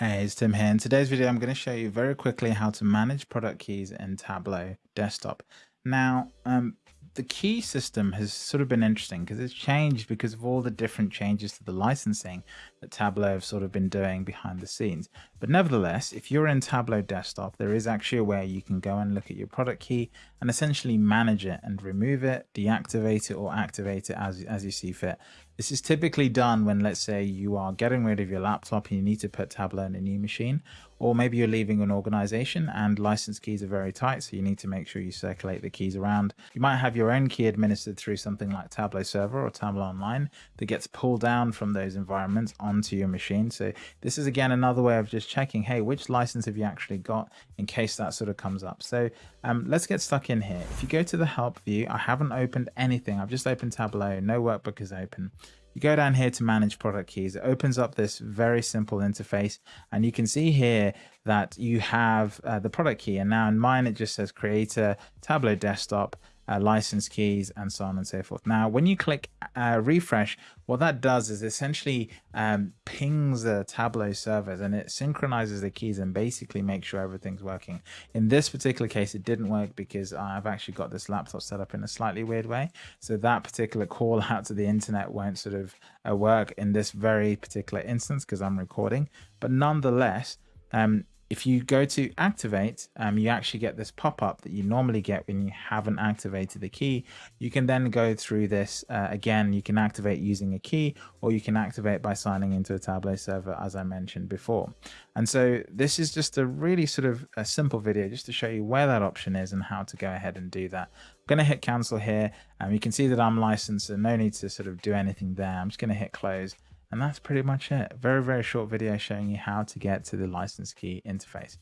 Hey, it's Tim here. In today's video, I'm going to show you very quickly how to manage product keys in Tableau Desktop. Now, um, the key system has sort of been interesting because it's changed because of all the different changes to the licensing that Tableau have sort of been doing behind the scenes. But nevertheless, if you're in Tableau Desktop, there is actually a way you can go and look at your product key and essentially manage it and remove it, deactivate it or activate it as, as you see fit. This is typically done when, let's say, you are getting rid of your laptop and you need to put Tableau in a new machine, or maybe you're leaving an organization and license keys are very tight, so you need to make sure you circulate the keys around. You might have your own key administered through something like Tableau Server or Tableau Online that gets pulled down from those environments onto your machine. So this is again another way of just checking, hey, which license have you actually got in case that sort of comes up. So um, let's get stuck in here. If you go to the help view, I haven't opened anything. I've just opened Tableau, no workbook is open. You go down here to manage product keys. It opens up this very simple interface and you can see here that you have uh, the product key and now in mine it just says creator, Tableau desktop uh, license keys, and so on and so forth. Now, when you click uh, refresh, what that does is essentially um, pings the Tableau servers and it synchronizes the keys and basically makes sure everything's working. In this particular case, it didn't work because I've actually got this laptop set up in a slightly weird way. So that particular call out to the internet won't sort of uh, work in this very particular instance because I'm recording. But nonetheless, um, if you go to activate, um, you actually get this pop-up that you normally get when you haven't activated the key. You can then go through this uh, again. You can activate using a key or you can activate by signing into a Tableau server as I mentioned before. And so this is just a really sort of a simple video just to show you where that option is and how to go ahead and do that. I'm going to hit cancel here. Um, you can see that I'm licensed so no need to sort of do anything there. I'm just going to hit close and that's pretty much it. Very, very short video showing you how to get to the license key interface.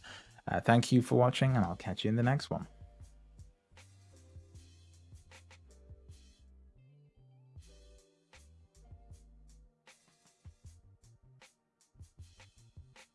Uh, thank you for watching and I'll catch you in the next one.